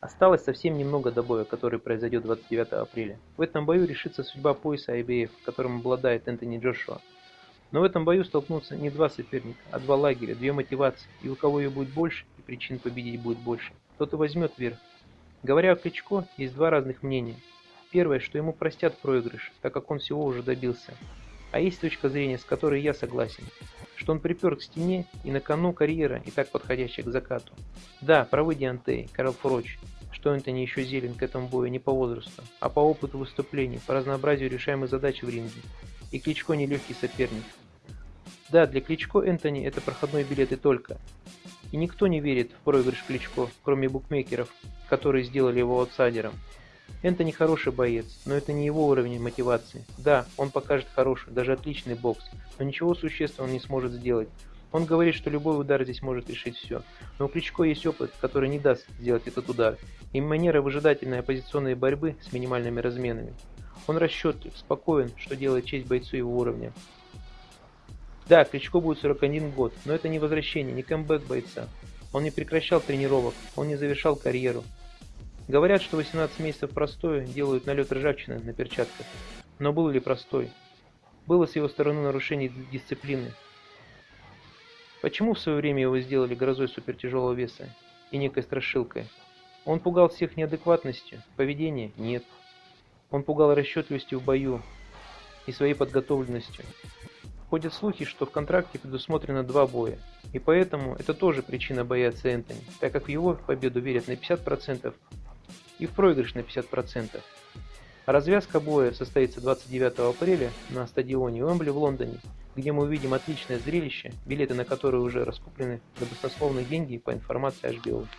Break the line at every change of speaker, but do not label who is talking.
Осталось совсем немного до боя, который произойдет 29 апреля. В этом бою решится судьба пояса IBF, которым обладает Энтони Джошуа. Но в этом бою столкнутся не два соперника, а два лагеря, две мотивации, и у кого ее будет больше, и причин победить будет больше, тот и возьмет верх. Говоря о Кличко, есть два разных мнения. Первое, что ему простят проигрыш, так как он всего уже добился. А есть точка зрения, с которой я согласен, что он припер к стене и на кону карьера, и так подходящая к закату. Да, правы Диантей, Карл Фроч, что Энтони еще зелен к этому бою не по возрасту, а по опыту выступлений, по разнообразию решаемых задач в ринге. И Кличко нелегкий соперник. Да, для Кличко Энтони это проходной билет и только. И никто не верит в проигрыш Кличко, кроме букмекеров, которые сделали его аутсайдером. Энтони хороший боец, но это не его уровень мотивации. Да, он покажет хороший, даже отличный бокс, но ничего существенного не сможет сделать. Он говорит, что любой удар здесь может решить все. Но у Кличко есть опыт, который не даст сделать этот удар, и манера выжидательной оппозиционной борьбы с минимальными разменами. Он расчетлив, спокоен, что делает честь бойцу его уровня. Да, Кличко будет 41 год, но это не возвращение, не камбэк бойца. Он не прекращал тренировок, он не завершал карьеру. Говорят, что 18 месяцев простое делают налет ржавчины на перчатках. Но был ли простой? Было с его стороны нарушение дисциплины. Почему в свое время его сделали грозой супертяжелого веса и некой страшилкой? Он пугал всех неадекватностью, поведение – нет. Он пугал расчетливостью в бою и своей подготовленностью. Ходят слухи, что в контракте предусмотрено два боя, и поэтому это тоже причина бояться Энтони, так как в его победу верят на 50% и в проигрыш на 50%. Развязка боя состоится 29 апреля на стадионе Уэмбли в Лондоне, где мы увидим отличное зрелище, билеты на которые уже раскуплены за баснословные деньги по информации HBO.